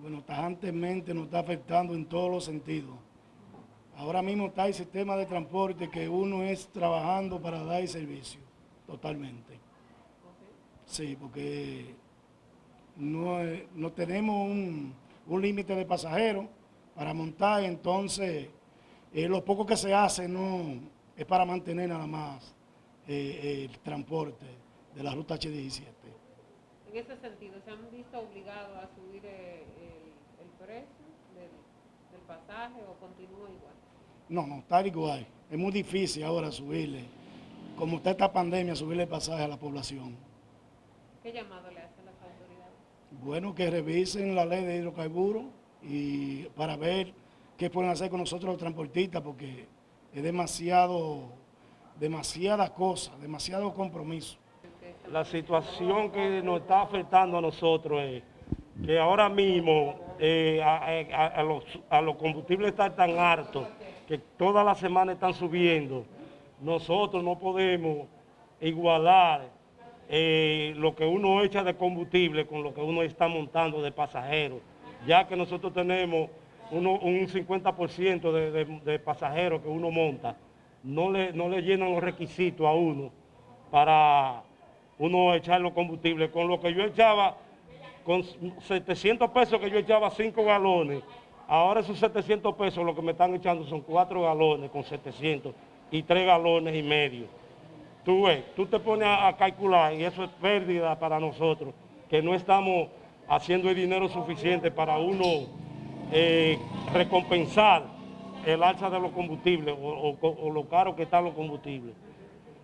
Bueno, tajantemente nos está afectando en todos los sentidos. Ahora mismo está el sistema de transporte que uno es trabajando para dar el servicio, totalmente. Sí, porque no, no tenemos un, un límite de pasajeros para montar, entonces eh, lo poco que se hace no es para mantener nada más eh, el transporte de la ruta H17. En ese sentido, ¿se han visto obligados a subir eh, el, el precio del, del pasaje o continúa igual? No, no, está igual. Es muy difícil ahora subirle, como está esta pandemia, subirle el pasaje a la población. ¿Qué llamado le hacen las autoridades? Bueno, que revisen la ley de hidrocarburos y para ver qué pueden hacer con nosotros los transportistas, porque es demasiado, demasiadas cosas, demasiado compromiso. La situación que nos está afectando a nosotros es que ahora mismo eh, a, a- a los, a los combustibles están tan altos que todas las semanas están subiendo. Nosotros no podemos igualar eh, lo que uno echa de combustible con lo que uno está montando de pasajeros, ya que nosotros tenemos uno- un 50% de, de- de pasajeros que uno monta, no le, no le llenan los requisitos a uno para uno echar los combustibles. Con lo que yo echaba, con 700 pesos que yo echaba 5 galones, ahora esos 700 pesos lo que me están echando son 4 galones con 700 y 3 galones y medio. Tú ves, tú te pones a, calcular y eso es pérdida para nosotros, que no estamos haciendo el dinero suficiente para uno eh, recompensar el alza de los combustibles o lo caro que están los combustibles.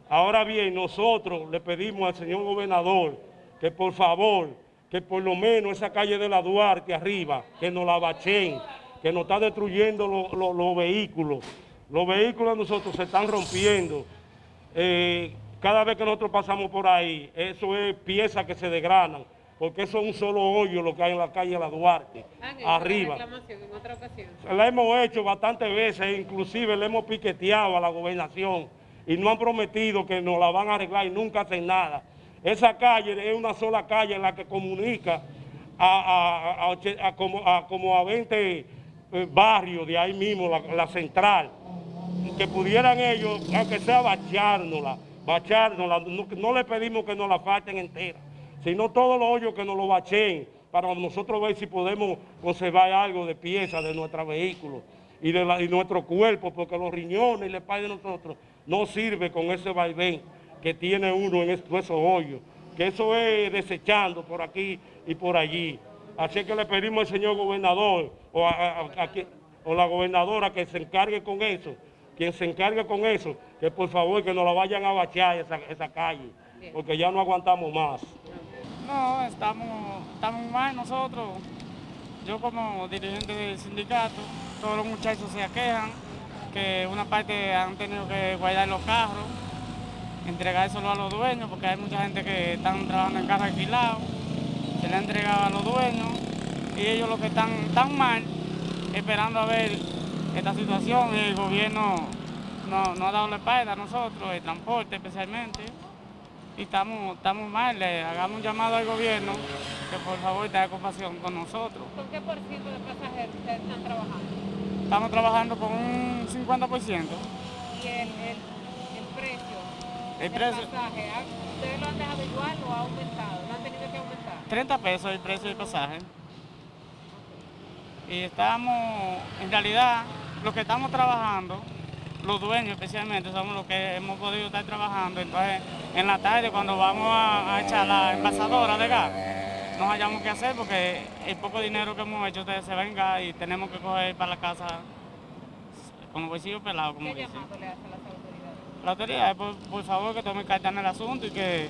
Ahora bien, nosotros le pedimos al señor gobernador que por favor, que por lo menos esa calle de la Duarte arriba, que nos la bachen, que nos está destruyendo lo- lo- los vehículos. Los vehículos nosotros se están rompiendo. Eh, cada vez que nosotros pasamos por ahí, eso es piezas que se desgranan, porque eso es un solo hoyo lo que hay en la calle de la Duarte, ¿Han hecho la arriba. reclamación en otra ocasión? La hemos hecho bastantes veces, inclusive le hemos piqueteado a la gobernación y no han prometido que nos la van a arreglar y nunca hacen nada. Esa calle es una sola calle en la que comunica a, como, a como a 20 eh, barrios de ahí mismo, la, central, que pudieran ellos, aunque sea bachárnosla, bachárnosla, no, le pedimos que nos la falten entera, sino todos los hoyos que nos lo bachen para nosotros ver si podemos conservar algo de piezas de nuestros vehículos y de nuestro cuerpo, porque los riñones y la espalda de nosotros no sirve con ese vaivén que tiene uno en es- esos hoyos, que eso es desechando por aquí y por allí. Así que le pedimos al señor gobernador o a, a- a que- o la gobernadora que se encargue con eso, quien se encargue con eso, que por favor que nos la vayan a bachear esa, esa calle, porque ya no aguantamos más. No, estamos, estamos mal nosotros. Yo como dirigente del sindicato, todos los muchachos se aquejan que una parte han tenido que guardar los carros, entregárselo a los dueños, porque hay mucha gente que están trabajando en carros alquilados, se le ha entregado a los dueños y ellos los que están tan mal, esperando a ver esta situación, el gobierno no, no ha dado la espalda a nosotros, el transporte especialmente y estamos, estamos mal, le hagamos un llamado al gobierno que por favor tenga compasión con nosotros. ¿Con qué por ciento de pasajeros ustedes están trabajando? Estamos trabajando con un 50%. ¿Y el, El pasaje, ¿ha- ¿ustedes lo han dejado igual o ha aumentado? ¿Lo han tenido que aumentar? 30 pesos el precio del pasaje. Y estamos, en realidad, los que estamos trabajando, los dueños especialmente, somos los que hemos podido estar trabajando. Entonces, en la tarde, cuando vamos a, a echar la envasadora de gas, no hayamos qué hacer porque el poco dinero que hemos hecho ustedes se venga y tenemos que coger para la casa como bolsillo pelado, como ¿Qué dicen. llamado le hacen las autoridades? La autoridad, por, por favor, que tomen carta en el asunto y que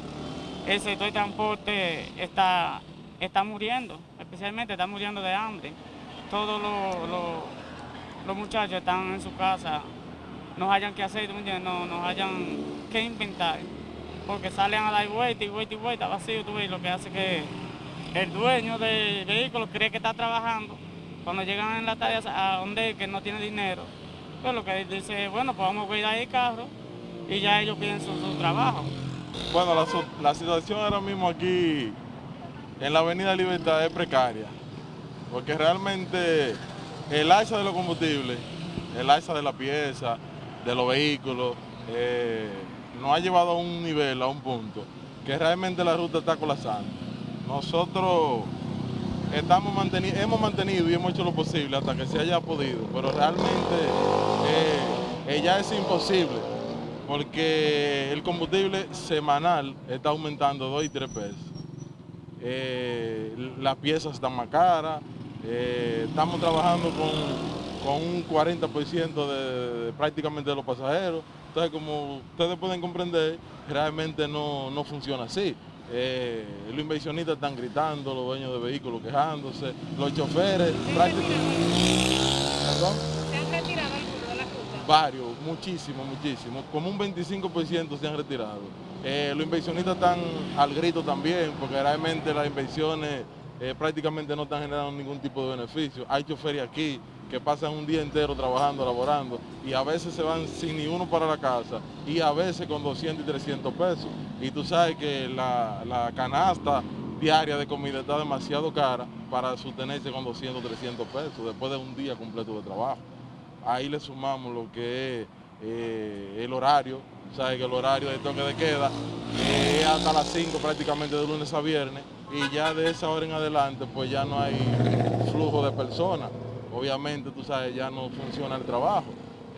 el sector de transporte está, está muriendo, especialmente está muriendo de hambre. Todos los, los- muchachos están en su casa, no hayan que hacer, no, no hayan que inventar, porque salen a dar vuelta y vuelta y vuelta vacío, tú ves, lo que hace que el dueño del vehículo cree que está trabajando, cuando llegan en la tarde a donde que no tiene dinero, pues lo que dice, bueno, pues vamos a cuidar el carro y ya ellos piensan su trabajo. Bueno, la, situación ahora mismo aquí en la Avenida Libertad es precaria, porque realmente el alza de los combustibles, el alza de la pieza, de los vehículos, eh, nos ha llevado a un nivel, a un punto, que realmente la ruta está colapsando. Nosotros estamos hemos mantenido y hemos hecho lo posible hasta que se haya podido, pero realmente eh, eh, ya es imposible, porque el combustible semanal está aumentando 2 y 3 pesos. Eh, las piezas están más caras, eh, estamos trabajando con, con un 40% de, de prácticamente de los pasajeros. Entonces, como ustedes pueden comprender, realmente no, no funciona así. Eh, los inversionistas están gritando, los dueños de vehículos quejándose, los choferes, prácticamente... ¿Perdón? ¿Se han retirado algunos de la ruta? Varios, muchísimo, muchísimo. Como un 25% se han retirado. Eh, los inversionistas están al grito también, porque realmente las inversiones eh, prácticamente no están generando ningún tipo de beneficio. Hay choferes aquí que pasan un día entero trabajando, laborando, y a veces se van sin ni uno para la casa, y a veces con 200 y 300 pesos. Y tú sabes que la, la canasta diaria de comida está demasiado cara para sostenerse con 200 300 pesos después de un día completo de trabajo ahí le sumamos lo que es eh, el horario, sabe que el horario de toque de queda eh, es hasta las 5 prácticamente de lunes a viernes y ya de esa hora en adelante pues ya no hay flujo de personas, obviamente tú sabes ya no funciona el trabajo,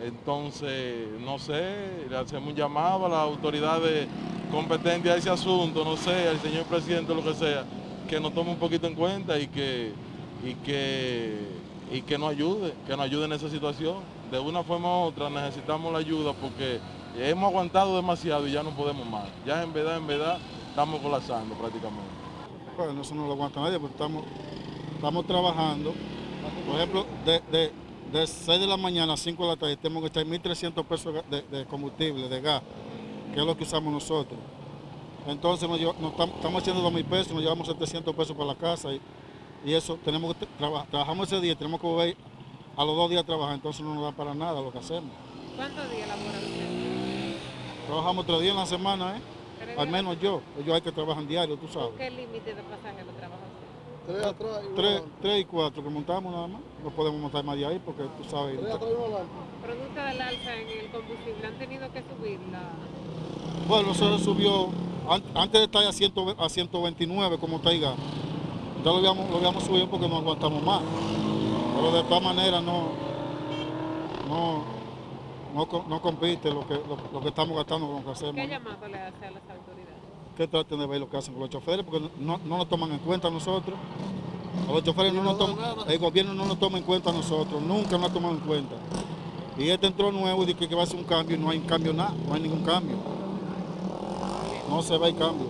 entonces no sé, le hacemos un llamado a las autoridades competentes a ese asunto, no sé, al señor presidente lo que sea, que nos tome un poquito en cuenta y que, y que y que nos ayude, que nos ayude en esa situación. De una forma u otra necesitamos la ayuda porque hemos aguantado demasiado y ya no podemos más. Ya en verdad, en verdad, estamos colapsando prácticamente. Bueno, eso no lo aguanta nadie, porque estamos, estamos trabajando. Por ejemplo, de, de, de 6 de la mañana a 5 de la tarde tenemos que echar 1.300 pesos de, combustible, de gas, que es lo que usamos nosotros. Entonces nos nos tam- estamos haciendo 2.000 pesos, nos llevamos 700 pesos para la casa y eso tenemos que tra- trabajamos ese día, tenemos que volver a los dos días a trabajar, entonces no nos da para nada lo que hacemos. ¿Cuántos días laboran ustedes? Trabajamos tres días en la semana, ¿eh? ¿Tres al menos yo, ellos hay que trabajan diario, tú sabes. ¿Con qué límite de pasajeros trabaja usted? Tres atrás y Tres, tres y cuatro que montamos nada más. No podemos montar más de ahí porque tú sabes. Tres atrás y uno. Producto del alza en el combustible, ¿han tenido que subir la...? Bueno, eso subió, an- antes de estar a, 100 a 129 como está ya lo habíamos, lo habíamos subido porque no aguantamos más. Pero de todas maneras no, no, no, no compite lo que, lo, lo que estamos gastando con lo que hacemos. ¿Qué llamado le hace a las autoridades? Que traten de ver lo que hacen con los choferes porque no, no nos toman en cuenta a nosotros. A los choferes no nos toman, el gobierno no nos toma en cuenta a nosotros, nunca nos ha tomado en cuenta. Y este entró nuevo y dice que va a hacer un cambio y no hay cambio nada, no hay ningún cambio. No se ve el cambio.